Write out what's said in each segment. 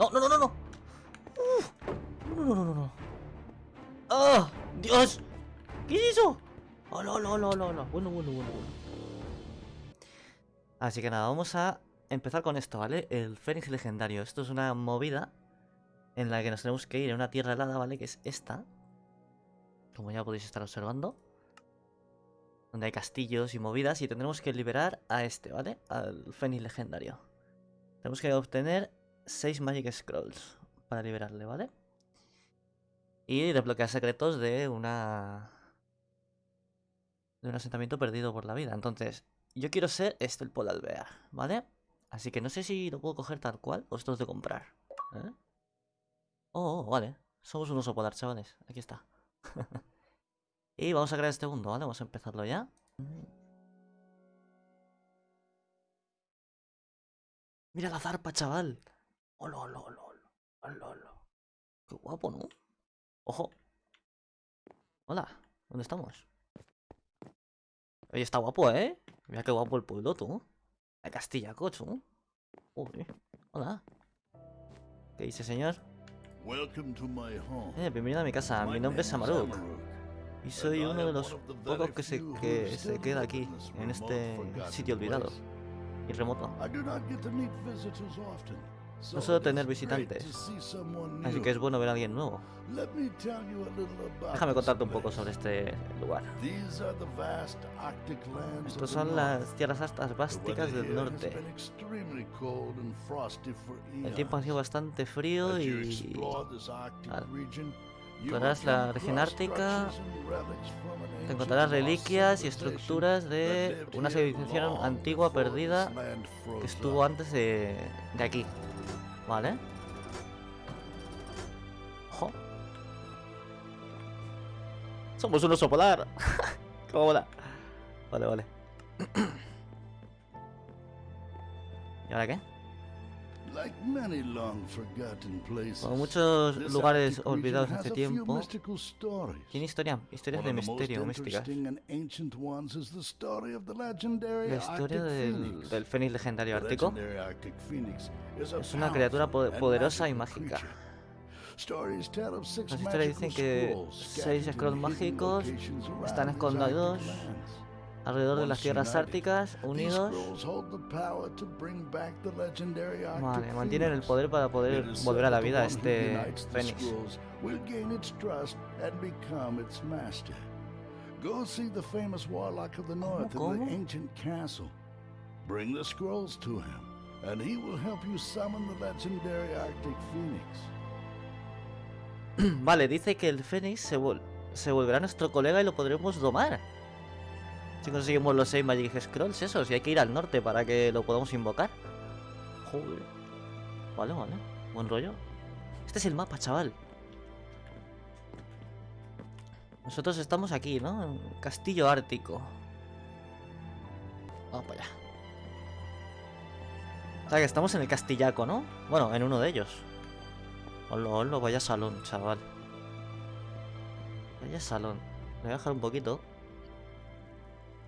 No, no, no, no, no. Uf. No, no, no, no, no. ¡Ah! ¡Dios! ¿Qué es eso? ¡Oh, no, no, no, no, no! Bueno, bueno, bueno, bueno. Así que nada, vamos a empezar con esto, ¿vale? El Fénix legendario. Esto es una movida en la que nos tenemos que ir a una tierra helada, ¿vale? Que es esta. Como ya podéis estar observando. Donde hay castillos y movidas y tendremos que liberar a este, ¿vale? Al Fénix legendario. Tenemos que obtener 6 Magic Scrolls para liberarle, ¿vale? Y desbloquear secretos de una... De un asentamiento perdido por la vida. Entonces, yo quiero ser este, el Polar ¿vale? Así que no sé si lo puedo coger tal cual o esto es de comprar. ¿eh? Oh, oh, vale. Somos un oso polar, chavales. Aquí está. y vamos a crear este mundo, ¿vale? Vamos a empezarlo ya. Mira la zarpa, chaval. Hola, hola, hola, hola, hola. Qué guapo, ¿no? Ojo. Hola, ¿dónde estamos? Oye, está guapo, ¿eh? Mira qué guapo el pueblo, tú. La Castilla, cocho. Hola. ¿Qué dice, señor? Eh, bienvenido a mi casa. Mi nombre es Amaruk. Y soy uno de los pocos que se, que se queda aquí, en este sitio olvidado y remoto. No suelo tener visitantes, así que es bueno ver a alguien nuevo. Déjame contarte un poco sobre este lugar. Estos son las tierras altas básicas del norte. El tiempo ha sido bastante frío y... Explorarás la región ártica, te encontrarás reliquias y estructuras de una civilización antigua perdida que estuvo antes de, de aquí. Vale. Ojo. Somos un oso polar. ¿Cómo mola? Vale, vale. ¿Y ahora qué? Como muchos lugares olvidados hace tiempo, tiene historia, historias de misterio místicas. La historia del, del Fénix legendario ártico es una criatura poderosa y mágica. Las historias dicen que seis scrolls mágicos están escondidos alrededor de las tierras árticas, unidos. Vale, mantienen el poder para poder volver a la vida a este Fénix. Go see the famous warlock of the north in the ancient castle. Bring the scrolls to him, and he will help you summon the legendary Arctic Phoenix. vale, dice que el Fénix se, vol se volverá nuestro colega y lo podremos domar. Si conseguimos los 6 Magic Scrolls, eso, si hay que ir al norte para que lo podamos invocar. Joder. Vale, vale. Buen rollo. Este es el mapa, chaval. Nosotros estamos aquí, ¿no? En Castillo Ártico. Vamos para allá. O sea que estamos en el Castillaco, ¿no? Bueno, en uno de ellos. Hola, hola, vaya salón, chaval. Vaya salón. Le voy a dejar un poquito.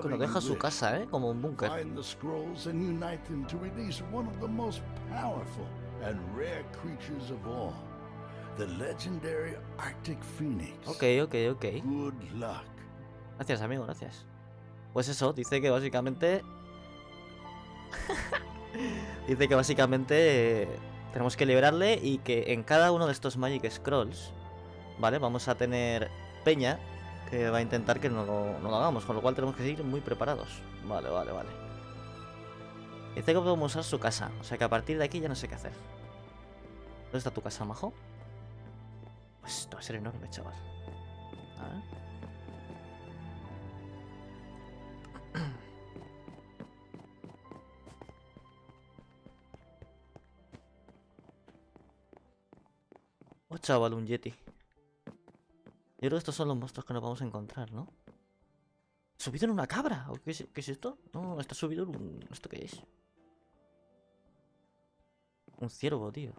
Cuando deja su casa, ¿eh? Como un búnker. Ok, ok, ok. Gracias, amigo, gracias. Pues eso, dice que básicamente... dice que básicamente eh, tenemos que liberarle y que en cada uno de estos Magic Scrolls, ¿vale? Vamos a tener peña que va a intentar que no lo, hagamos, con lo cual tenemos que seguir muy preparados. Vale, vale, vale. Dice que podemos usar su casa, o sea que a partir de aquí ya no sé qué hacer. ¿Dónde está tu casa, majo? Pues esto va a ser enorme, chaval. A ver. Oh, chaval, un yeti. Yo creo que estos son los monstruos que nos vamos a encontrar, ¿no? ¿Subido en una cabra? ¿O qué, es, qué es esto? No, está subido en un... ¿Esto qué es? Un ciervo, tío.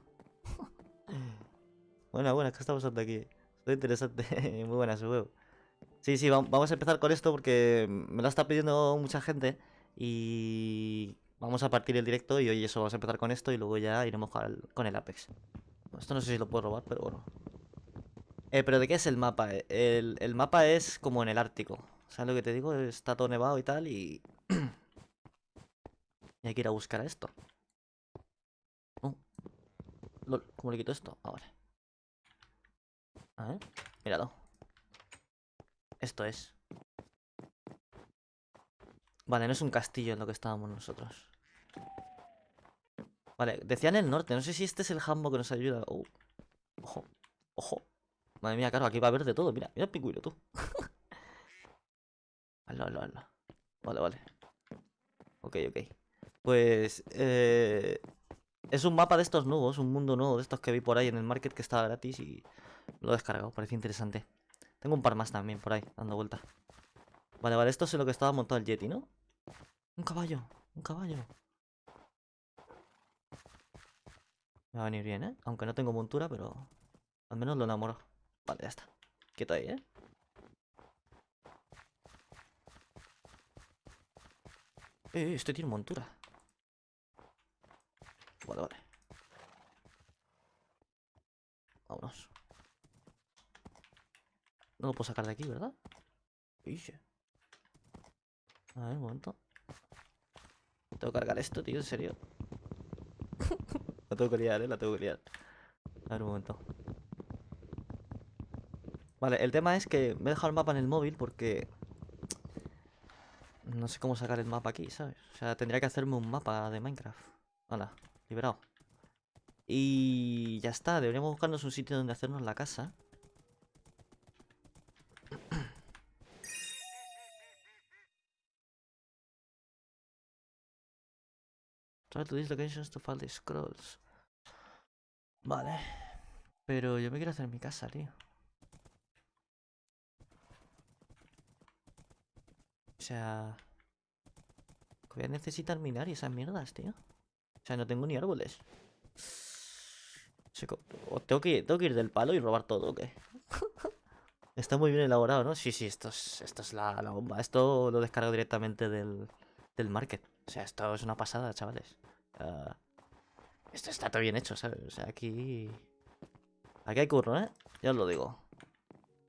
Buena, buena, ¿qué está pasando aquí? Está interesante. Muy buena su huevo. Sí, sí, vam- vamos a empezar con esto porque me lo está pidiendo mucha gente. Y vamos a partir el directo y hoy eso, vamos a empezar con esto y luego ya iremos con el Apex. Esto no sé si lo puedo robar, pero bueno. Eh, pero ¿de qué es el mapa? Eh, El, el mapa es como en el Ártico. ¿Sabes lo que te digo? Está todo nevado y tal y... y hay que ir a buscar a esto. Oh. ¿cómo le quito esto? Ahora. A ver, míralo. Esto es. Vale, no es un castillo en lo que estábamos nosotros. Vale, decía en el norte. No sé si este es el jambo que nos ayuda. Oh. Ojo, ojo. Madre mía, claro, aquí va a haber de todo. Mira, mira el pingüino, tú. Hazlo, hazlo, hazlo. Vale, vale. Ok, ok. Pues... Eh... Es un mapa de estos nuevos, un mundo nuevo de estos que vi por ahí en el market que estaba gratis y lo he descargado, parece interesante. Tengo un par más también por ahí, dando vuelta. Vale, vale, esto es lo que estaba montado el Yeti, ¿no? Un caballo, un caballo. Me va a venir bien, ¿eh? Aunque no tengo montura, pero al menos lo enamoro. Vale, ya está. Quieto ahí, ¿eh? Eh, este tiene montura. Vale, vale. Vámonos. No lo puedo sacar de aquí, ¿verdad? Ixi. A ver, un momento. Tengo que cargar esto, tío, en serio. la tengo que liar, eh, la tengo que liar. A ver, un momento. Vale, el tema es que me he dejado el mapa en el móvil porque... No sé cómo sacar el mapa aquí, ¿sabes? O sea, tendría que hacerme un mapa de Minecraft. Hola, liberado. Y ya está, deberíamos buscarnos un sitio donde hacernos la casa. Try to these locations to find the scrolls. Vale. Pero yo me quiero hacer mi casa, tío. O sea... Voy a necesitar minar y esas mierdas, tío. O sea, no tengo ni árboles. O tengo que, tengo que ir del palo y robar todo, ¿o qué? Está muy bien elaborado, ¿no? Sí, sí, esto es, esto es la, la bomba. Esto lo descargo directamente del, del market. O sea, esto es una pasada, chavales. Esto está todo bien hecho, ¿sabes? O sea, aquí... Aquí hay curro, ¿eh? Ya os lo digo.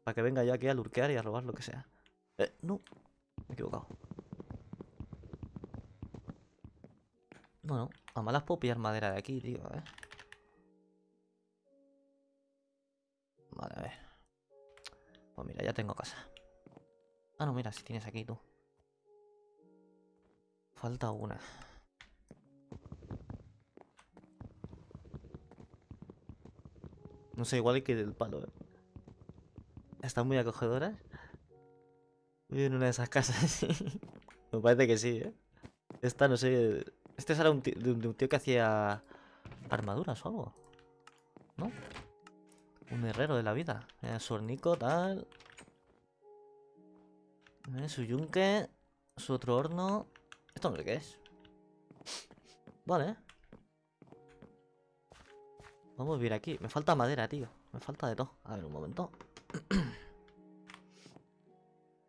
Para que venga yo aquí a lurkear y a robar lo que sea. Eh, no. Me he equivocado. No, no. A malas puedo pillar madera de aquí, tío, ¿eh? Vale, a ver. Pues mira, ya tengo casa. Ah, no, mira, si tienes aquí tú. Falta una. No sé, igual hay que del palo, ¿eh? Están muy acogedoras. Vivo en una de esas casas. Me parece que sí, ¿eh? Esta, no sé... Este era un tío, de un tío que hacía armaduras o algo. ¿No? Un herrero de la vida. Eh, su hornico, tal. Su yunque. Su otro horno. ¿Esto no sé qué es? Vale. Vamos a vivir aquí. Me falta madera, tío. Me falta de todo. A ver, un momento.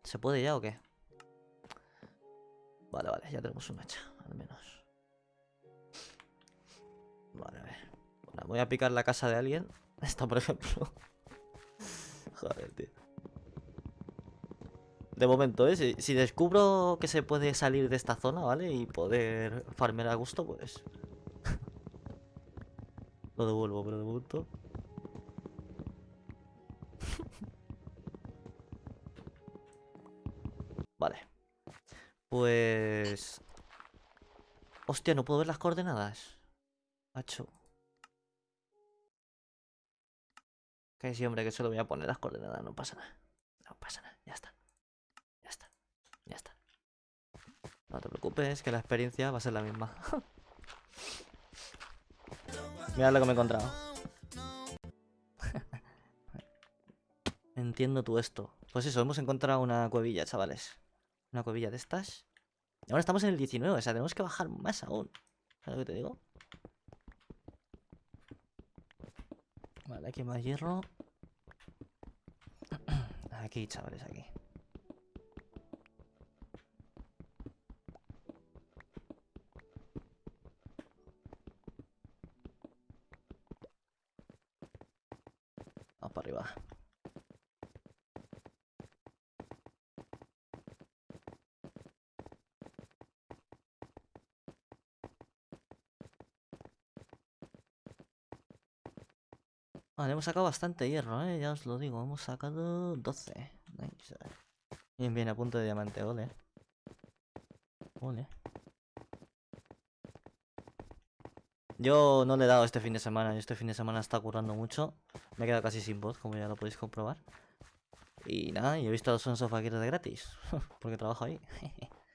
¿Se puede ya o qué? Vale, vale, ya tenemos una hacha, al menos. Vale, a ver. Bueno, voy a picar la casa de alguien. Esta, por ejemplo. Joder, tío. De momento, ¿eh? Si, si descubro que se puede salir de esta zona, ¿vale? Y poder farmear a gusto, pues... Lo devuelvo, pero de momento... Vale. Pues... Hostia, no puedo ver las coordenadas. Macho. Que sí, hombre, que solo voy a poner las coordenadas, no pasa nada. No pasa nada, ya está. Ya está. Ya está. No te preocupes, que la experiencia va a ser la misma. Mira lo que me he encontrado. entiendo tú esto. Pues eso, hemos encontrado una cuevilla, chavales. Una cuevilla de estas. Y ahora estamos en el 19, o sea, tenemos que bajar más aún. ¿Sabes lo que te digo? Vale, aquí más hierro. Aquí, chavales, aquí. Vamos para arriba. Vale, hemos sacado bastante hierro, ¿eh? Ya os lo digo, hemos sacado 12. Nice. Bien, bien, a punto de diamante, ole. Ole. Yo no le he dado este fin de semana, y este fin de semana está currando mucho. Me he quedado casi sin voz, como ya lo podéis comprobar. Y nada, y he visto a los Sons of de gratis, porque trabajo ahí.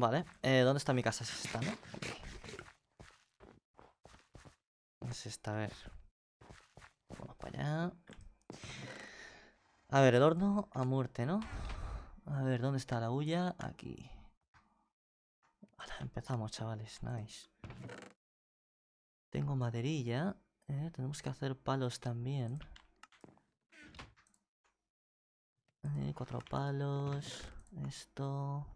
Vale, eh, ¿dónde está mi casa? Es esta, ¿no? Es esta, a ver. Vamos para allá. A ver, el horno a muerte, ¿no? A ver, ¿dónde está la huya? Aquí. Empezamos, chavales. Nice. Tengo maderilla. Eh, tenemos que hacer palos también. Eh, cuatro palos. Esto.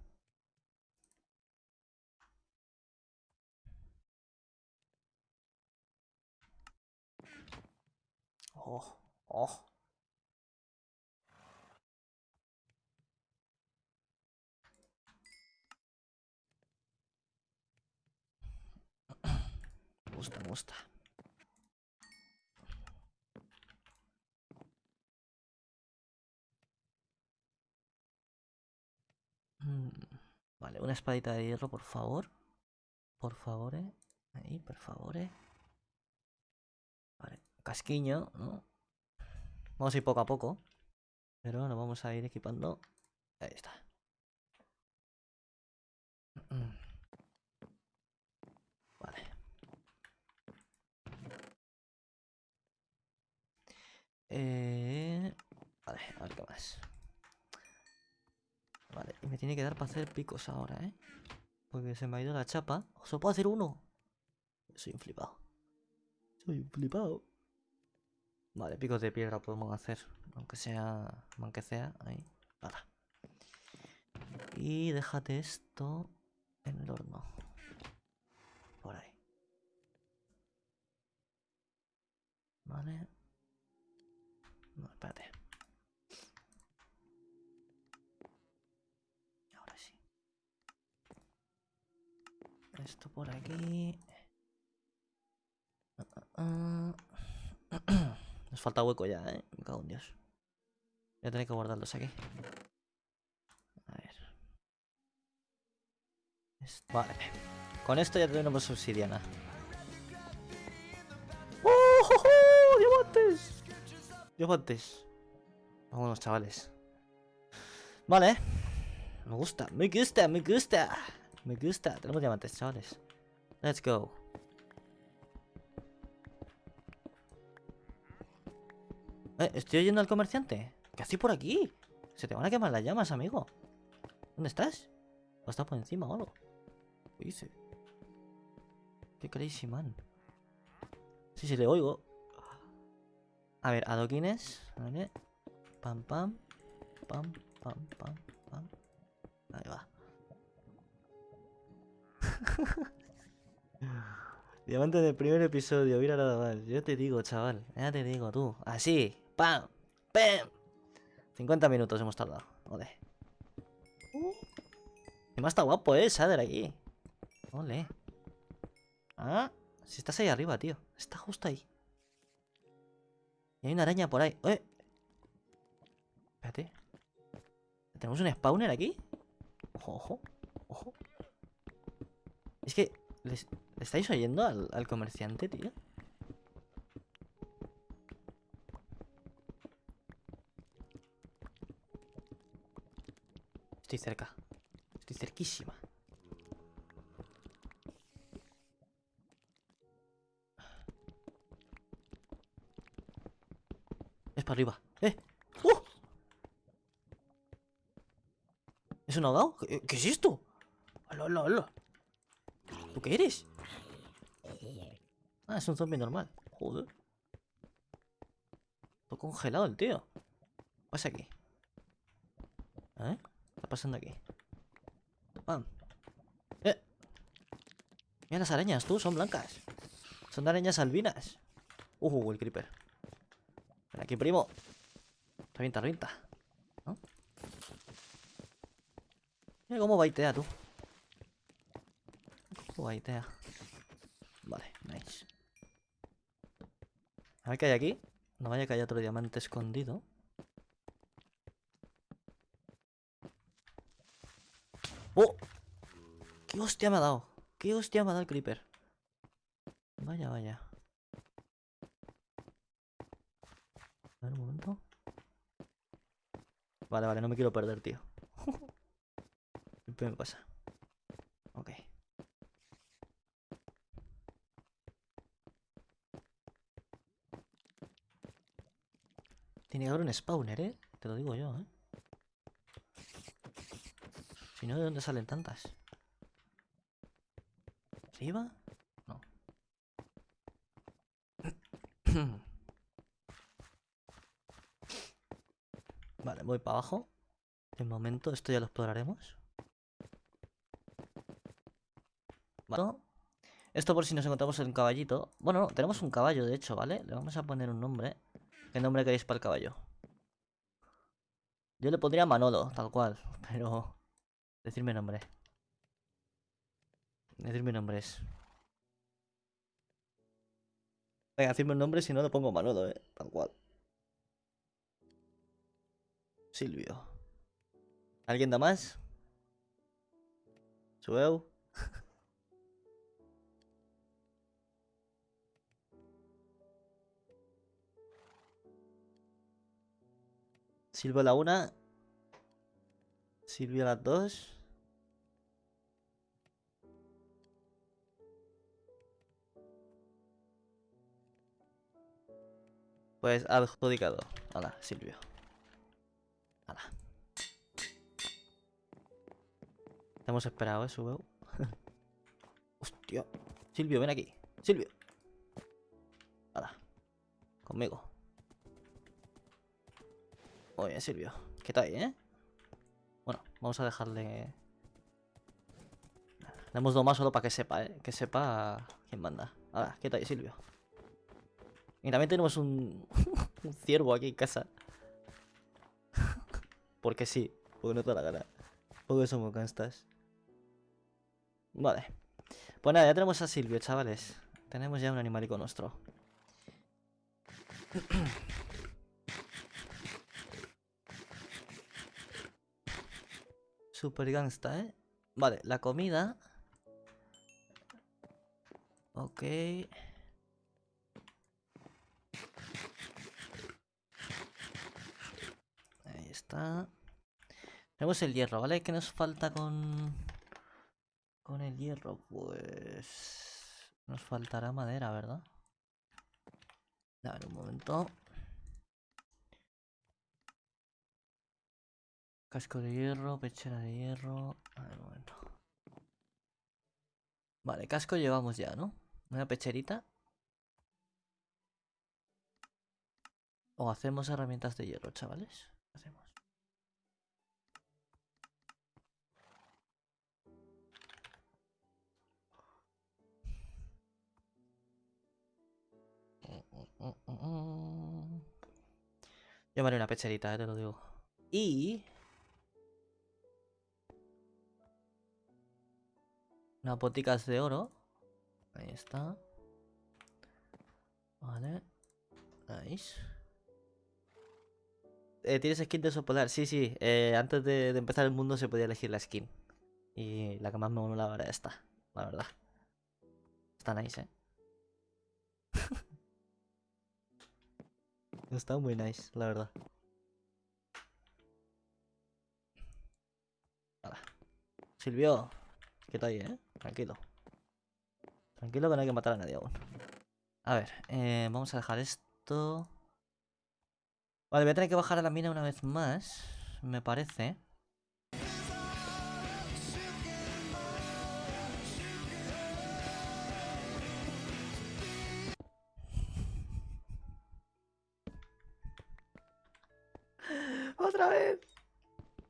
Oh, oh. Me gusta, me gusta. Mm, Vale, una espadita de hierro, por favor. Por favor, eh. Ahí, por favor, eh. Casquiño, ¿no? Vamos a ir poco a poco. Pero nos vamos a ir equipando. Ahí está. Vale. Eh... Vale, a ver qué más. Vale, y me tiene que dar para hacer picos ahora, ¿eh? Porque se me ha ido la chapa. ¿Solo puedo hacer uno? Soy un flipado. Soy un flipado. Vale, picos de piedra podemos hacer. Aunque sea... Aunque sea... Ahí. Nada. Y déjate esto en el horno. Por ahí. Vale. No, espérate. Ahora sí. Esto por aquí. Ah, ah. Nos falta hueco ya, eh. Me cago en Dios. Voy a tener que guardarlos aquí. A ver. Vale. Con esto ya tenemos obsidiana. ¡Oh, oh, oh! ¡Diamantes! Diamantes. Vámonos, chavales. Vale. Me gusta, me gusta, me gusta. Me gusta. Tenemos diamantes, chavales. Let's go. Eh, estoy oyendo al comerciante. ¿Qué haces por aquí? Se te van a quemar las llamas, amigo. ¿Dónde estás? ¿O estás por encima o algo? ¿Qué dice? Qué crazy man. Sí, sí, le oigo. A ver, adoquines. Pam, pam. Pam, pam, pam, pam. Ahí va. Diamante del primer episodio, mira nada más. Yo te digo, chaval. Ya te digo, tú. Así. ¡Pam! ¡Pam! 50 minutos hemos tardado. Ole. Y más está guapo, eh, Shader aquí. Ole. Ah, si estás ahí arriba, tío. Está justo ahí. Y hay una araña por ahí. ¡Eh! Espérate. ¿Tenemos un spawner aquí? Ojo, ojo. Es que... ¿Les, ¿le estáis oyendo al, al comerciante, tío? Estoy cerca. Estoy cerquísima. Es para arriba. ¡Eh! ¡Oh! ¡Uh! ¿Eso no ha dado? ¿Qué, es esto? ¡Hola, hola, hola! ¿Tú qué eres? Ah, es un zombie normal. Joder. Todo congelado el tío. ¿Qué pasa aquí? ¿Eh? ¿Qué está pasando aquí? Pam. ¡Eh! Mira las arañas, tú, son blancas. Son arañas albinas. Uh, el creeper. Ven aquí, primo. Revienta, revienta. ¿No? Mira cómo baitea, tú. Cómo baitea. Vale, nice. A ver qué hay aquí. No vaya que haya otro diamante escondido. ¡Oh! ¡Qué hostia me ha dado! ¡Qué hostia me ha dado el creeper! Vaya, vaya. A ver, un momento. Vale, vale, no me quiero perder, tío. Siempre me pasa. Ok. Tiene que haber un spawner, ¿eh? Te lo digo yo, ¿eh? Si no, ¿de dónde salen tantas? ¿Arriba? No. vale, voy para abajo. De momento, esto ya lo exploraremos. Vale. Esto por si nos encontramos en un caballito. Bueno, no, tenemos un caballo, de hecho, ¿vale? Le vamos a poner un nombre. ¿Qué nombre queréis para el caballo? Yo le pondría Manolo, tal cual, pero... Decirme nombre. Decirme nombres. Venga, decirme un nombre, si no le pongo Manolo, eh. Tal cual. Silvio. ¿Alguien da más? Sueu. Silvio la una. Silvio las dos. Pues adjudicado. Hola, Silvio. Hola. Te hemos esperado, ¿eh, Subeu? Hostia. Silvio, ven aquí. Silvio. Hola. Conmigo. Bien, Silvio. ¿Qué tal, eh? Bueno, vamos a dejarle... Le hemos dado más solo para que sepa, ¿eh? Que sepa quién manda. Ahora, ¿qué tal, Silvio? Y también tenemos un, ciervo aquí en casa. porque sí, porque no te da la gana. Porque somos canstas. Vale. Pues nada, ya tenemos a Silvio, chavales. Tenemos ya un animalico nuestro. Super gangsta, ¿eh? Vale, la comida. Ok. Ahí Tenemos el hierro, ¿vale? ¿Qué nos falta con... Con el hierro? Pues... Nos faltará madera, ¿verdad? A un momento. Casco de hierro, pechera de hierro. A ver, un momento. Vale, casco llevamos ya, ¿no? Una pecherita. O hacemos herramientas de hierro, chavales. Hacemos. Llamaré una pecherita, eh, te lo digo. Y... Unas boticas de oro. Ahí está. Vale. Nice. Eh, ¿Tienes skin de oso polar? Sí, sí. Eh, antes de, de empezar el mundo se podía elegir la skin. Y la que más me molaba era esta, la verdad. Está nice, eh. Está muy nice, la verdad. Hala. Silvio, ¿qué tal ahí, eh? Tranquilo. Tranquilo que no hay que matar a nadie aún. A ver, eh, vamos a dejar esto. Vale, voy a tener que bajar a la mina una vez más, me parece.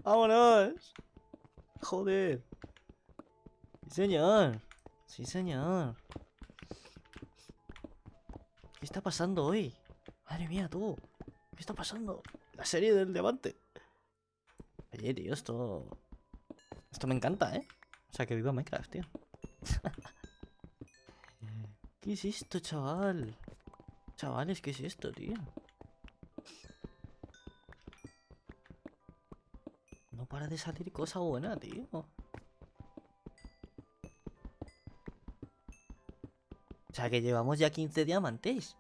¡Vámonos! ¡Joder! Sí, señor. Sí, señor. ¿Qué está pasando hoy? Madre mía, tú. ¿Qué está pasando? La serie del diamante. Oye, tío, esto... Esto me encanta, ¿eh? O sea, que viva Minecraft, tío. ¿Qué es esto, chaval? Chavales, ¿qué es esto, tío? Para de salir cosa buena, tío. O sea, que llevamos ya 15 diamantes.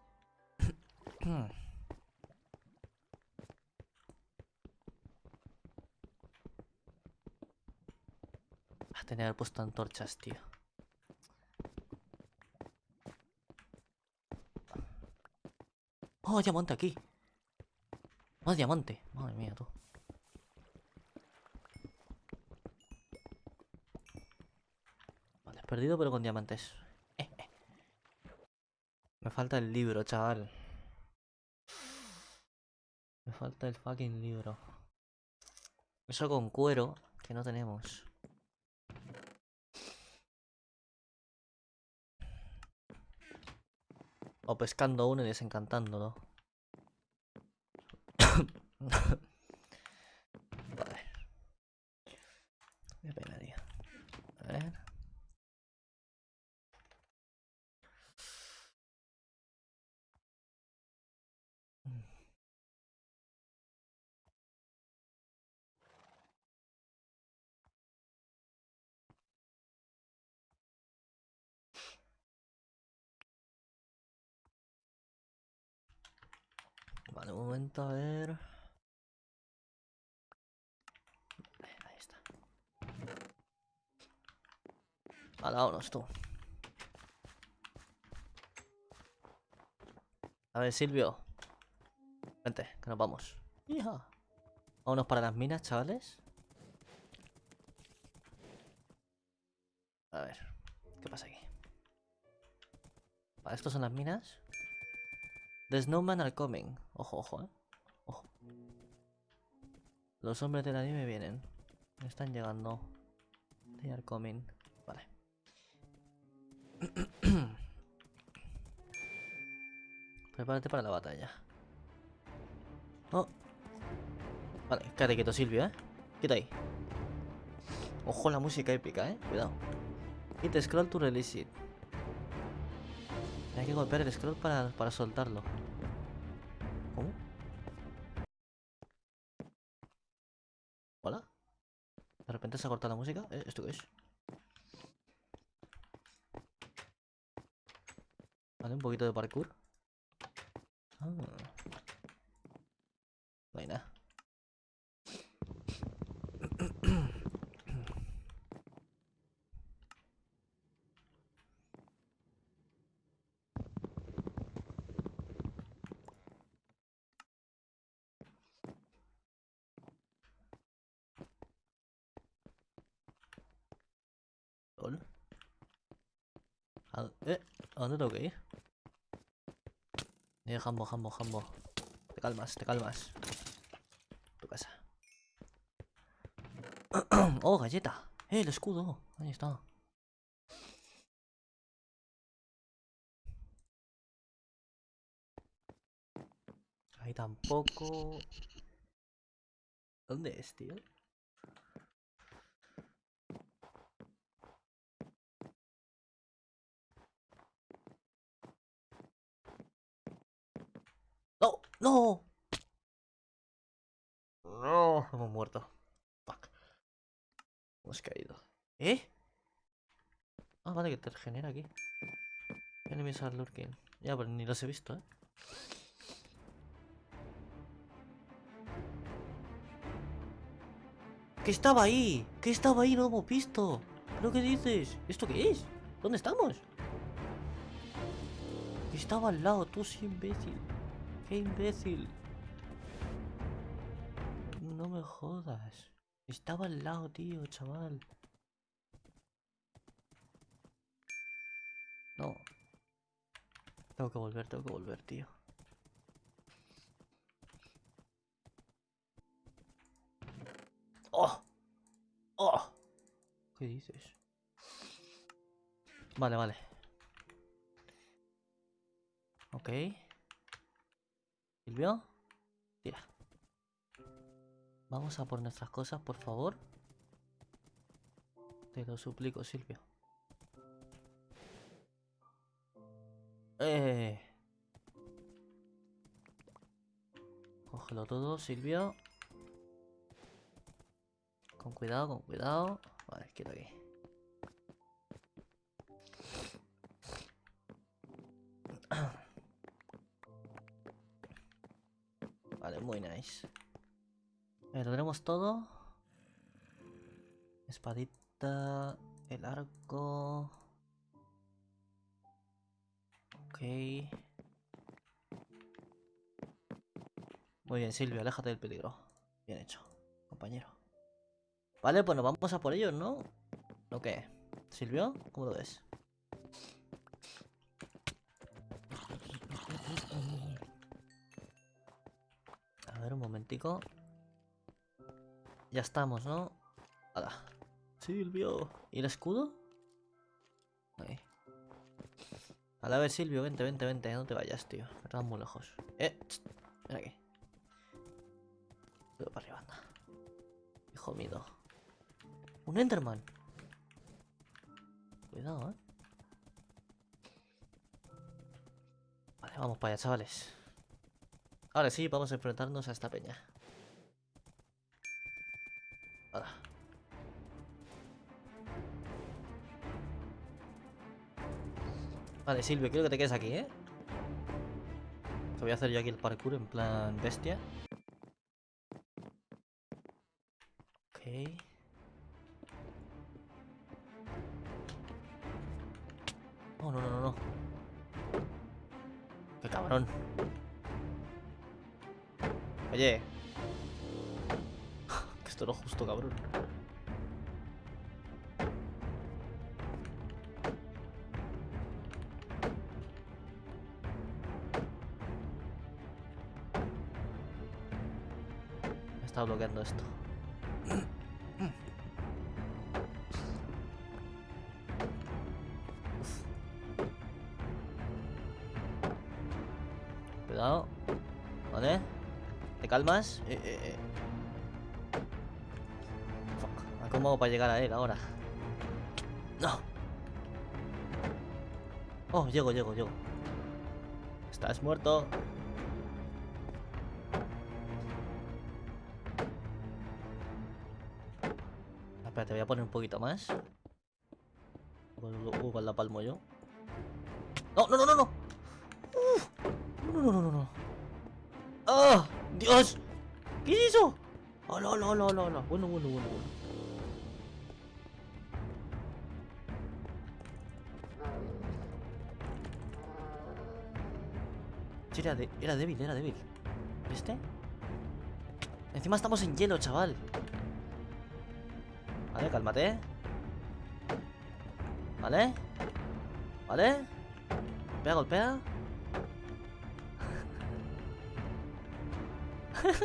A tener puesto antorchas, tío. ¡Oh, diamante aquí! ¡Más diamante! Madre mía, tú. Perdido pero con diamantes. Eh, eh. Me falta el libro, chaval. Me falta el fucking libro. Eso con cuero, que no tenemos. O pescando uno y desencantándolo. vale. Qué pena, tío. A ver. Vale, un momento, a ver. Ahí está. Vale, vámonos tú. A ver, Silvio. Vente, que nos vamos. Hija. Vámonos para las minas, chavales. A ver, ¿qué pasa aquí? Vale, estos son las minas. The snowman are coming. Ojo, ojo, eh. Ojo. Los hombres de la nieve vienen. Están llegando. They are coming. Vale. Prepárate para la batalla. Oh. Vale, quédate quieto, Silvio, eh. Quita ahí. Ojo la música épica, eh. Cuidado. Hit scroll to release it. Hay que golpear el scroll para, para soltarlo. Se ha cortado la música? ¿Eh? ¿Esto qué es? Vale, un poquito de parkour. Ah. No hay nada. Lol. ¿A, eh, ¿A dónde tengo que ir? Eh, Jambo, Jambo, Jambo. Te calmas, te calmas. Tu casa. oh, galleta. Eh, el escudo. Ahí está. Ahí tampoco. ¿Dónde es, tío? ¡No! ¡No! Hemos muerto. Fuck. Hemos caído. ¿Eh? Ah, vale, que te regenera aquí. Enemies are lurking. Ya, pero ni los he visto, ¿eh? ¿Qué estaba ahí? ¿Qué estaba ahí? No hemos visto. ¿Pero qué dices? ¿Esto qué es? ¿Dónde estamos? Estaba al lado, tú sí, imbécil. ¡Qué imbécil! jodas. Estaba al lado, tío, chaval. No. Tengo que volver, tengo que volver, tío. ¡Oh! ¡Oh! ¿Qué dices? Vale, vale. Ok. ¿Silvio? Tira. Vamos a por nuestras cosas, por favor. Te lo suplico, Silvio. Eh. Cógelo todo, Silvio. Con cuidado, con cuidado. Vale, quieto aquí. muy nice. Lo tenemos todo. Espadita, el arco. Ok. Muy bien, Silvio, aléjate del peligro. Bien hecho, compañero. Vale, pues nos vamos a por ellos, ¿no? ¿O qué? ¿Silvio? ¿Cómo lo ves? Momentico. Ya estamos, ¿no? Hala. Silvio. ¿Y el escudo? Ahí. A ver, Silvio, vente, vente, vente. No te vayas, tío. Estás muy lejos. Eh, ven aquí. Voy para arriba, anda. Hijo mío. Un Enderman. Cuidado, eh. Vale, vamos para allá, chavales. Ahora sí, vamos a enfrentarnos a esta peña. Vale, Silvio, quiero que te quedes aquí, ¿eh? Que voy a hacer yo aquí el parkour en plan bestia. Ok. No, no, no, no, no. Qué cabrón. Oye. que esto no es justo, cabrón. Está bloqueando esto. Calmas? Eh, eh, eh. Fuck. ¿Cómo hago para llegar a él ahora? No. Oh, llego, llego, llego. Estás muerto. Espera, te voy a poner un poquito más. Uh, con la palmo yo. No, no, no, no, no. Uf. No, no, no, no, no. ¡Ah! ¡Dios! ¿Qué es eso? ¡Oh, no, no, no, no, no! Bueno, bueno, bueno, bueno. Sí, Era, de- era débil, era débil. ¿Viste? Encima estamos en hielo, chaval. Vale, cálmate. Vale. Vale. Golpea, golpea.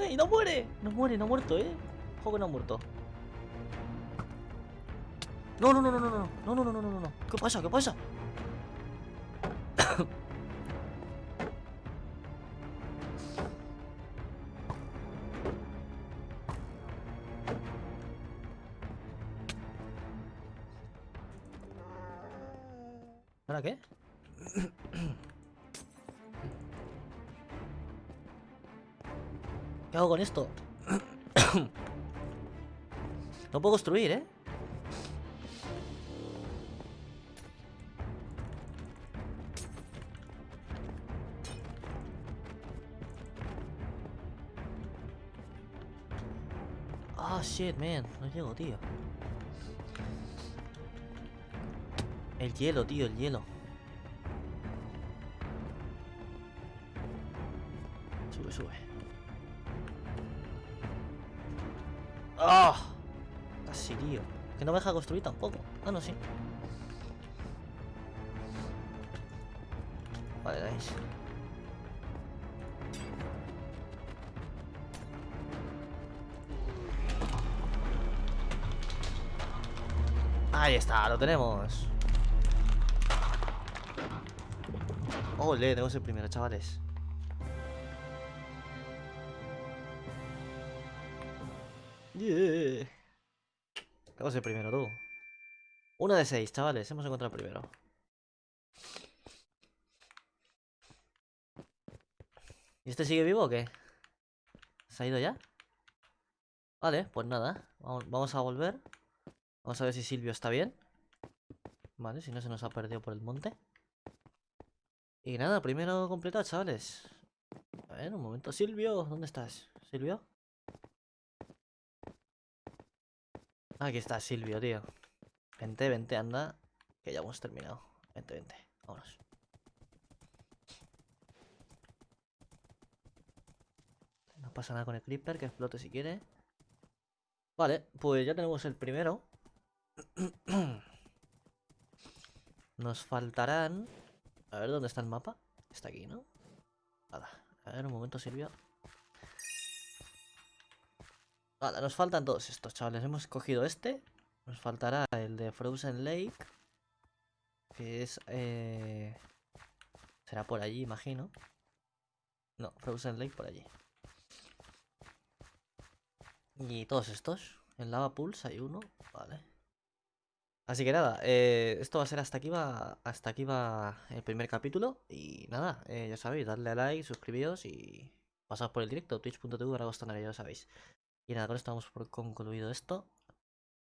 Y no muere. No muere, no ha muerto, ¿eh? Ojo que no ha muerto. No, no, no, no, no, no, no, no, no, no, no, no. ¿Qué pasa? ¿Qué pasa? Hago con esto? no puedo construir, ¿eh? Ah, shit, man. No llego, tío. El hielo, tío, el hielo. Que no me deja construir tampoco. Ah, no, sí. Vale. Ahí está, lo tenemos. Ole, tenemos el primero, chavales. Yeah. Tenemos el primero, tú. Uno de seis, chavales. Hemos encontrado primero. ¿Y este sigue vivo o qué? ¿Se ha ido ya? Vale, pues nada. Vamos a volver. Vamos a ver si Silvio está bien. Vale, si no se nos ha perdido por el monte. Y nada, primero completado, chavales. A ver, un momento. Silvio, ¿dónde estás? ¿Silvio? Aquí está Silvio, tío. Vente, vente, anda. Que ya hemos terminado. Vente, vente. Vámonos. No pasa nada con el creeper, que explote si quiere. Vale, pues ya tenemos el primero. Nos faltarán... A ver, ¿dónde está el mapa? Está aquí, ¿no? Nada. A ver, un momento, Silvio. Vale, nos faltan todos estos, chavales. Hemos cogido este. Nos faltará el de Frozen Lake. Que es... Eh... Será por allí, imagino. No, Frozen Lake por allí. Y todos estos. En Lava Pools hay uno. Vale. Así que nada, eh, esto va a ser hasta aquí va hasta aquí va el primer capítulo y nada, eh, ya sabéis, darle a like, suscribíos y pasad por el directo twitch.tv ya lo sabéis. Y nada, con esto vamos por concluido esto.